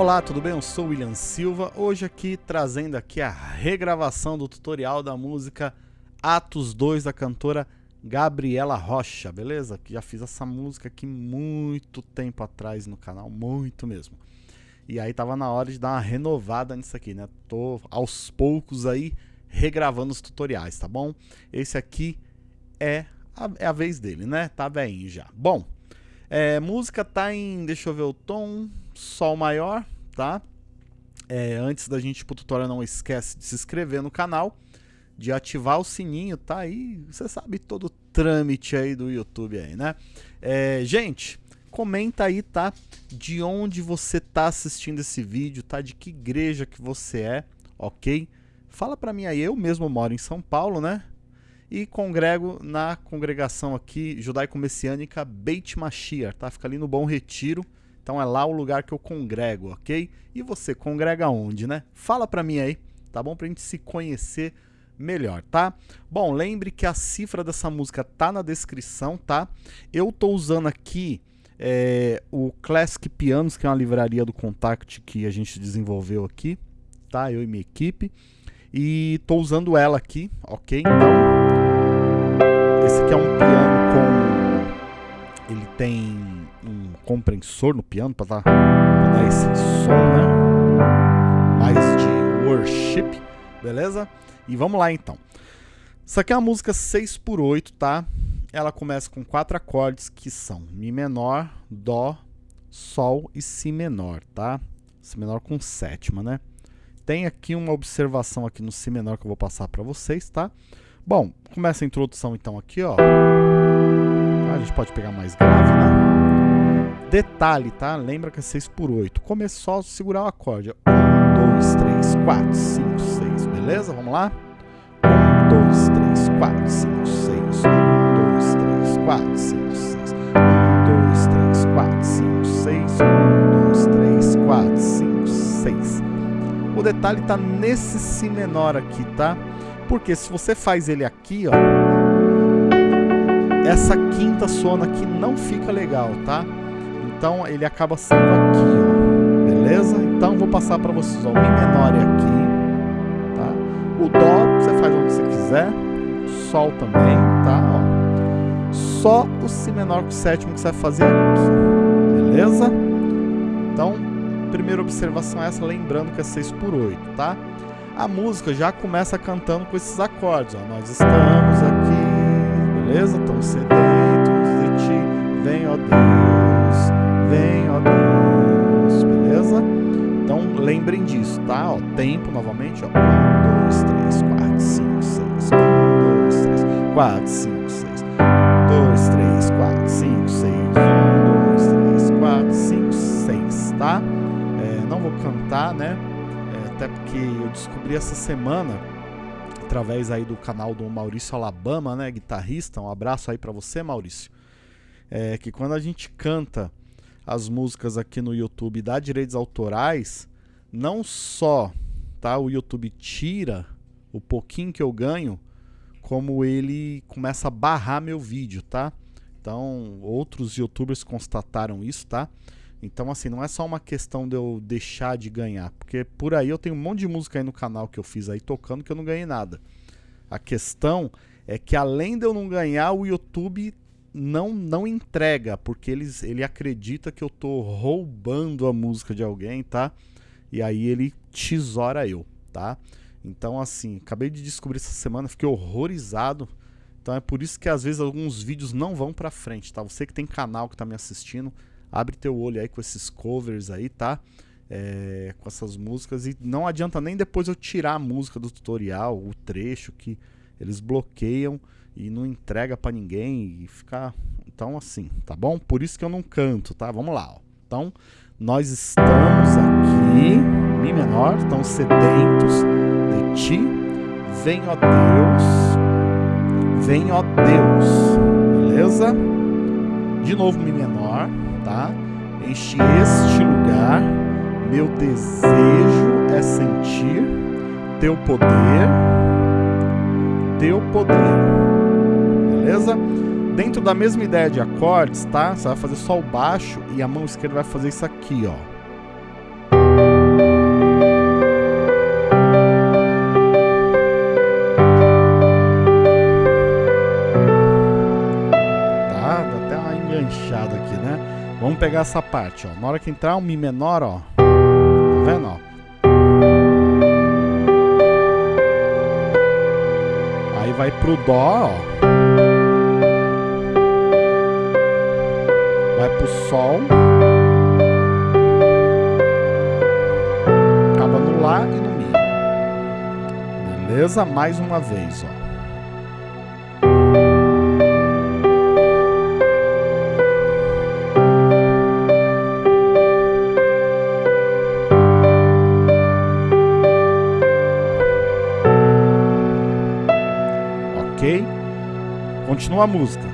Olá, tudo bem? Eu sou o William Silva, hoje aqui trazendo aqui a regravação do tutorial da música Atos 2 da cantora Gabriela Rocha, beleza? Que já fiz essa música aqui muito tempo atrás no canal, muito mesmo. E aí tava na hora de dar uma renovada nisso aqui, né? Tô aos poucos aí regravando os tutoriais, tá bom? Esse aqui é a, é a vez dele, né? Tá bem já. Bom, é, música tá em, deixa eu ver o tom, sol maior, tá? É, antes da gente ir pro tutorial, não esquece de se inscrever no canal, de ativar o sininho, tá aí, você sabe todo o trâmite aí do YouTube aí, né? É, gente, comenta aí, tá? De onde você tá assistindo esse vídeo, tá? De que igreja que você é, ok? Fala pra mim aí, eu mesmo moro em São Paulo, né? E congrego na congregação aqui judaico-messiânica Beit Mashiach, tá? Fica ali no Bom Retiro, então é lá o lugar que eu congrego, ok? E você congrega onde, né? Fala pra mim aí, tá bom? Pra gente se conhecer melhor, tá? Bom, lembre que a cifra dessa música tá na descrição, tá? Eu tô usando aqui é, o Classic Pianos, que é uma livraria do Contact que a gente desenvolveu aqui, tá? Eu e minha equipe. E tô usando ela aqui, ok? Então, aqui é um piano com... Ele tem um compressor no piano para dar, dar esse som, né? Mais de worship, beleza? E vamos lá então. Isso aqui é uma música 6 por 8, tá? Ela começa com quatro acordes que são Mi menor, Dó, Sol e Si menor, tá? Si menor com sétima, né? Tem aqui uma observação aqui no Si menor que eu vou passar para vocês, tá? Bom, começa a introdução então aqui, ó. A gente pode pegar mais grave, né? Detalhe, tá? Lembra que é 6 por 8. Começou a segurar o acorde. 1, 2, 3, 4, 5, 6. Beleza? Vamos lá? 1, 2, 3, 4, 5, 6. 1, 2, 3, 4, 5, 6. 1, 2, 3, 4, 5, 6. 1, 2, 3, 4, 5, 6. O detalhe tá nesse Si menor aqui, tá? Porque se você faz ele aqui, ó, essa quinta sona aqui não fica legal, tá? Então ele acaba sendo aqui, ó. Beleza? Então vou passar para vocês, ó. O Mi menor é aqui, tá? O Dó você faz onde você quiser. Sol também, tá? Ó. Só o Si menor com o sétimo que você vai fazer aqui. Beleza? Então, primeira observação é essa, lembrando que é 6 por 8, tá? A música já começa cantando com esses acordes, ó. Nós estamos aqui, beleza? Estamos sedentos de ti, vem, ó Deus vem, ó Deus, beleza? Então lembrem disso, tá? Ó, tempo novamente, ó. 1, 2, 3, 4, 5, 6. 1, 2, 3, 4, 5, 6. Porque eu descobri essa semana através aí do canal do Maurício Alabama, né, guitarrista. Um abraço aí para você, Maurício. É que quando a gente canta as músicas aqui no YouTube dá direitos autorais, não só tá, o YouTube tira o pouquinho que eu ganho, como ele começa a barrar meu vídeo, tá? Então, outros youtubers constataram isso, tá? Então, assim, não é só uma questão de eu deixar de ganhar, porque por aí eu tenho um monte de música aí no canal que eu fiz aí tocando que eu não ganhei nada. A questão é que além de eu não ganhar, o YouTube não não entrega, porque eles, ele acredita que eu tô roubando a música de alguém, tá? E aí ele tesoura eu, tá? Então assim, acabei de descobrir essa semana, fiquei horrorizado. Então é por isso que às vezes alguns vídeos não vão pra frente, tá? Você que tem canal que tá me assistindo, abre teu olho aí com esses covers aí, tá? É, com essas músicas e não adianta nem depois eu tirar a música do tutorial, o trecho que eles bloqueiam e não entrega para ninguém e fica então assim, tá bom? Por isso que eu não canto, tá? Vamos lá, ó. Então, nós estamos aqui, mi menor, estamos sedentos de ti. Vem, ó Deus. Vem, ó Deus. De novo mi menor, tá? Enche este lugar. Meu desejo é sentir teu poder. Teu poder beleza? Dentro da mesma ideia de acordes, tá? Você vai fazer só o baixo e a mão esquerda vai fazer isso aqui, ó. Pegar essa parte, ó. Na hora que entrar um Mi menor, ó. Tá vendo, ó? Aí vai pro Dó, ó. Vai pro Sol. Acaba no Lá e no Mi. Beleza? Mais uma vez, ó. Continua a música.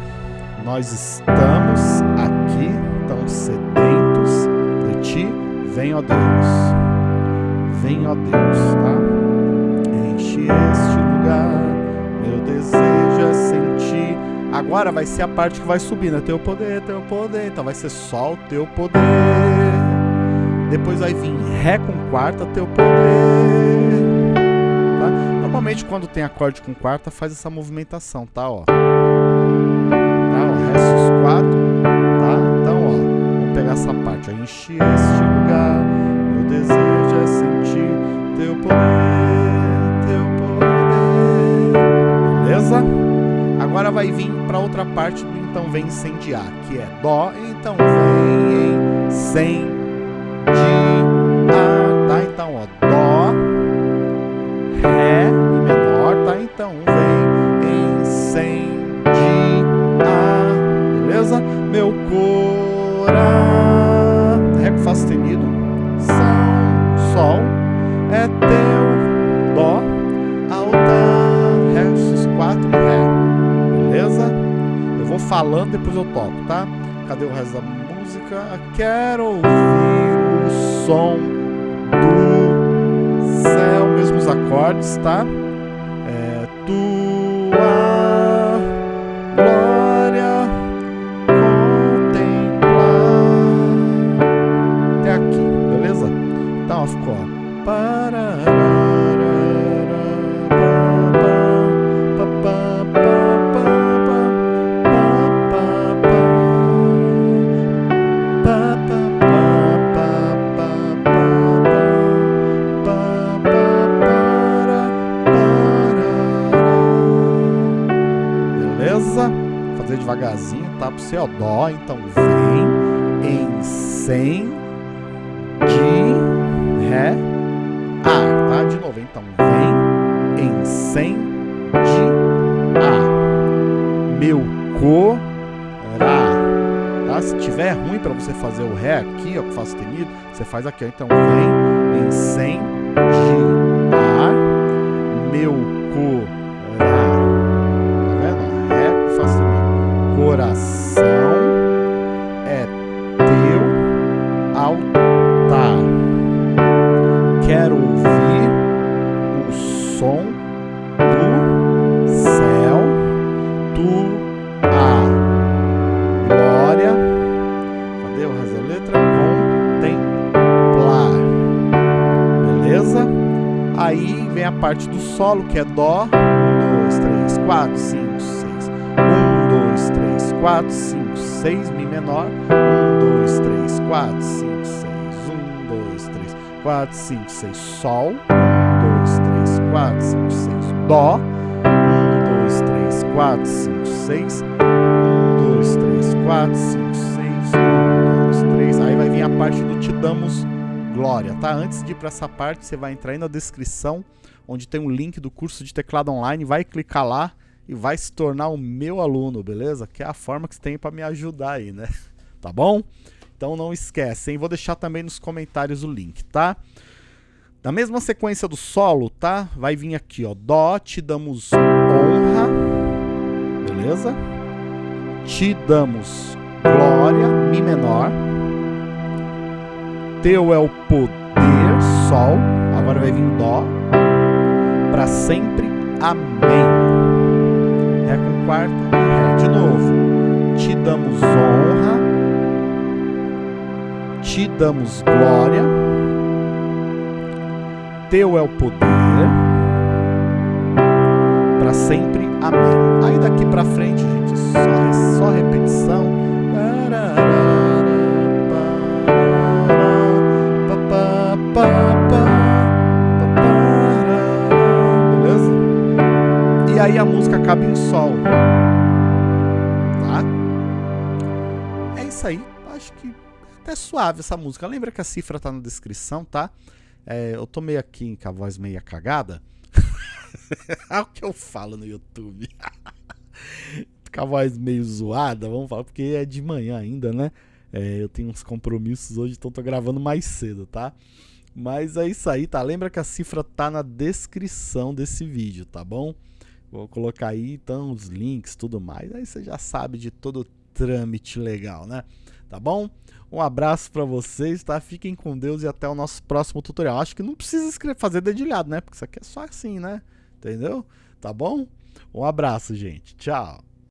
Nós estamos aqui tão sedentos de ti. Vem, ó Deus. Vem, ó Deus, tá? Enche este lugar. Meu desejo é sentir. Agora vai ser a parte que vai subir, né? Teu poder, teu poder. Então vai ser só o teu poder. Depois vai vir Ré com quarta, teu poder. Tá? Normalmente quando tem acorde com quarta faz essa movimentação, tá? Ó. Ó. Enche este lugar, meu desejo é sentir teu poder, teu poder. Beleza? Agora vai vir para outra parte do então vem incendiar, que é Dó, então vem incendiar, tá? Então, ó, Dó, Ré, Mi menor, tá? Então vem incendiar, beleza? Meu coração Fá sustenido, São, Sol, é teu, Dó, alta, Ré, X4 e Ré. Beleza? Eu vou falando, depois eu toco, tá? Cadê o resto da música? Quero ouvir o som do céu, mesmos acordes, tá? Você, ó, Dó, então vem em sem de Ré, A, tá? De novo, então vem em sem de A, meu corá, tá? Se tiver ruim para você fazer o Ré aqui, ó, com Fá sustenido, você faz aqui, ó, então vem em sem de A, meu solo, que é Dó. Um, dois, três, quatro, cinco, seis. Um, dois, três, quatro, cinco. 6, Mi menor. 1, 2, 3, 4, 5, 6. 1, 2, 3, 4, 5, 6. Sol. 1, 2, 3, 4, 5, 6. Dó. 1, 2, 3, 4, 5, 6. 1, 2, 3, 4, 5, 6. 1, 2, 3. Aí vai vir a parte do Te Damos Glória, tá? Antes de ir para essa parte, você vai entrar aí na descrição, onde tem um link do curso de teclado online. Vai clicar lá e vai se tornar o meu aluno, beleza? Que é a forma que você tem para me ajudar aí, né? Tá bom? Então não esquece, hein? Vou deixar também nos comentários o link, tá? Na mesma sequência do solo, tá? Vai vir aqui, ó. Dó, te damos honra, beleza? Te damos glória, Mi menor. Teu é o poder, Sol. Agora vai vir Dó. Para sempre, Amém. Ré com quarta Ré de novo. Te damos honra, te damos glória, teu é o poder, para sempre, amém. Aí daqui para frente, gente, só, só repetição. Acaba em sol. Tá? É isso aí. Acho que até suave essa música. Lembra que a cifra tá na descrição, tá? É, eu tô meio aqui com a voz meio cagada. é o que eu falo no YouTube. com a voz meio zoada, vamos falar, porque é de manhã ainda, né? É, eu tenho uns compromissos hoje, então tô gravando mais cedo, tá? Mas é isso aí, tá? Lembra que a cifra tá na descrição desse vídeo, tá bom? Vou colocar aí, então, os links, tudo mais. Aí você já sabe de todo o trâmite legal, né? Tá bom? Um abraço para vocês, tá? Fiquem com Deus e até o nosso próximo tutorial. Acho que não precisa escrever, fazer dedilhado, né? Porque isso aqui é só assim, né? Entendeu? Tá bom? Um abraço, gente. Tchau.